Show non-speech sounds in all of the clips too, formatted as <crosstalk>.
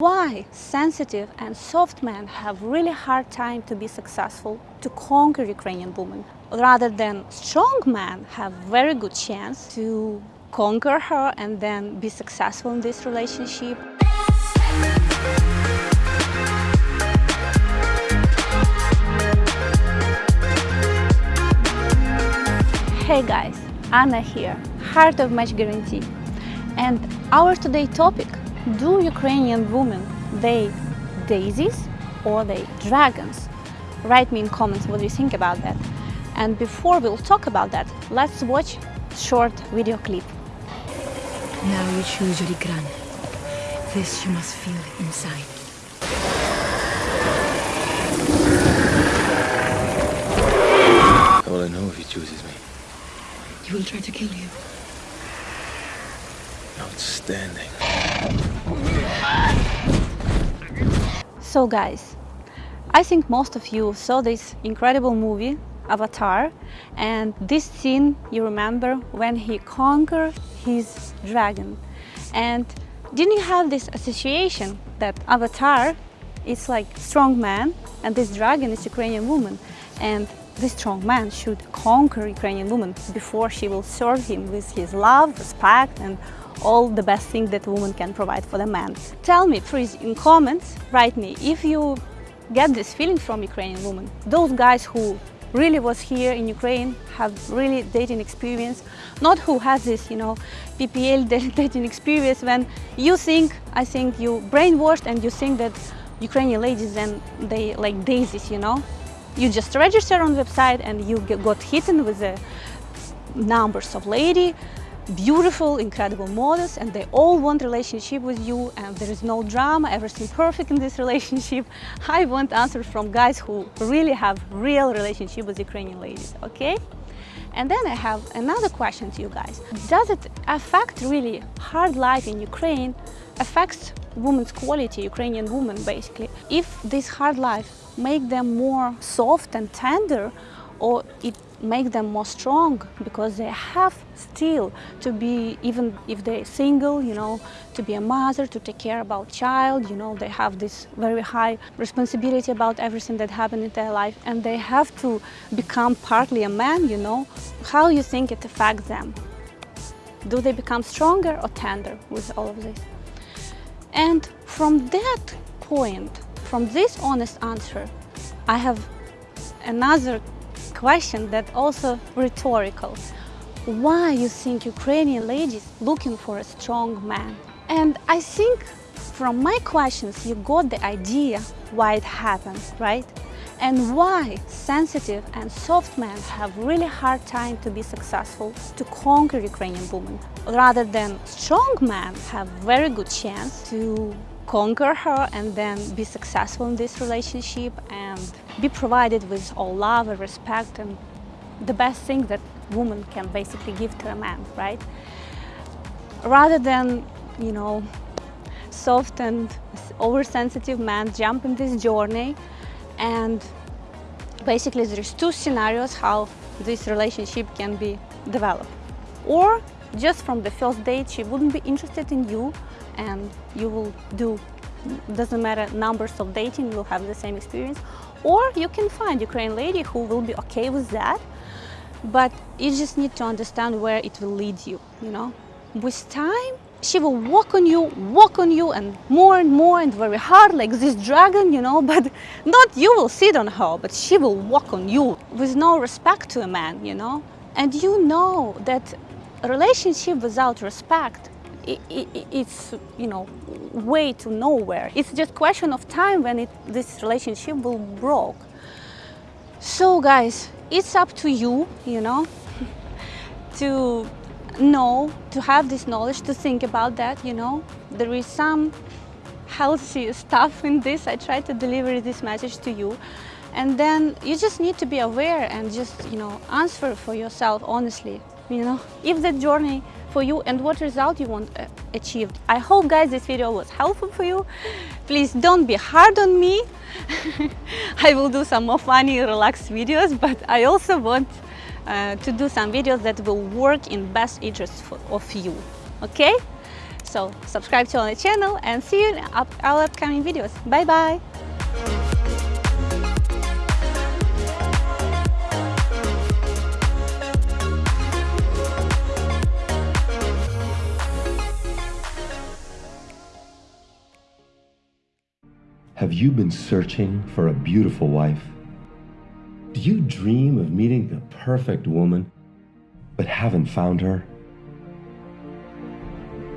Why sensitive and soft men have really hard time to be successful to conquer Ukrainian women rather than strong men have very good chance to conquer her and then be successful in this relationship. Hey guys, Anna here, Heart of Match Guarantee. And our today topic, do Ukrainian women they daisies or they dragons? Write me in comments what you think about that. And before we'll talk about that, let's watch short video clip. Now you choose your ikran. This you must feel inside. How will I know if he chooses me? He will try to kill you. Outstanding. So guys, I think most of you saw this incredible movie, Avatar, and this scene you remember when he conquered his dragon. And didn't you have this association that Avatar is like strong man and this dragon is Ukrainian woman and this strong man should conquer Ukrainian woman before she will serve him with his love, respect and all the best things that woman can provide for the man. Tell me please in comments, write me if you get this feeling from Ukrainian woman. Those guys who really was here in Ukraine, have really dating experience, not who has this, you know, PPL <laughs> dating experience when you think, I think you brainwashed and you think that Ukrainian ladies and they like daisies, you know. You just register on website and you got hidden with the numbers of lady beautiful, incredible models and they all want relationship with you and there is no drama, everything perfect in this <laughs> relationship. I want answers from guys who really have real relationship with Ukrainian ladies, okay? And then I have another question to you guys. Does it affect really hard life in Ukraine affects women's quality, Ukrainian women basically? If this hard life make them more soft and tender or it make them more strong because they have still to be even if they're single you know to be a mother to take care about child you know they have this very high responsibility about everything that happened in their life and they have to become partly a man you know. How you think it affects them? Do they become stronger or tender with all of this? And from that point from this honest answer i have another question that also rhetorical. Why you think Ukrainian ladies looking for a strong man? And I think from my questions you got the idea why it happens, right? And why sensitive and soft men have really hard time to be successful to conquer Ukrainian women, rather than strong men have very good chance to conquer her and then be successful in this relationship and be provided with all love and respect and the best thing that woman can basically give to a man, right? Rather than, you know, soft and oversensitive man jump in this journey and basically there's two scenarios how this relationship can be developed. Or just from the first date she wouldn't be interested in you and you will do doesn't matter numbers of dating you'll have the same experience. Or you can find Ukrainian lady who will be okay with that but you just need to understand where it will lead you you know? With time she will walk on you walk on you and more and more and very hard like this dragon you know? <laughs> But not you will sit on her but she will walk on you with no respect to a man you know? And you know that relationship without respect it, it, it's you know way to nowhere. It's just question of time when it, this relationship will broke. So guys it's up to you you know <laughs> to know to have this knowledge to think about that you know. There is some healthy <laughs> stuff in this. I try to deliver this message to you. And then you just need to be aware and just you know answer for yourself honestly you know. If the journey for you and what result you want uh, achieved i hope guys this video was helpful for you please don't be hard on me <laughs> i will do some more funny relaxed videos but i also want uh, to do some videos that will work in best interest for, of you okay So subscribe to our channel and see you in our upcoming videos. Bye bye! Have you been searching for a beautiful wife? Do you dream of meeting the perfect woman, but haven't found her?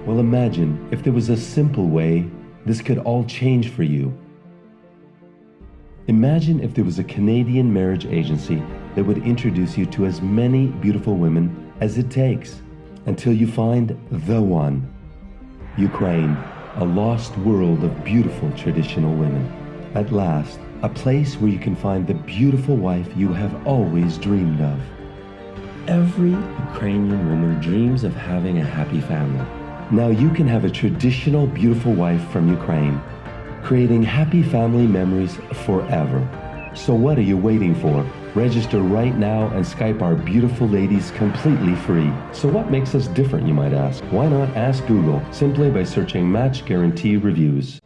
Well, imagine if there was a simple way this could all change for you. Imagine if there was a Canadian marriage agency that would introduce you to as many beautiful women as it takes until you find the one. Ukraine, a lost world of beautiful traditional women. At last, a place where you can find the beautiful wife you have always dreamed of. Every Ukrainian woman dreams of having a happy family. Now you can have a traditional beautiful wife from Ukraine, creating happy family memories forever. So what are you waiting for? Register right now and Skype our beautiful ladies completely free. So what makes us different, you might ask? Why not ask Google simply by searching Match Guarantee Reviews?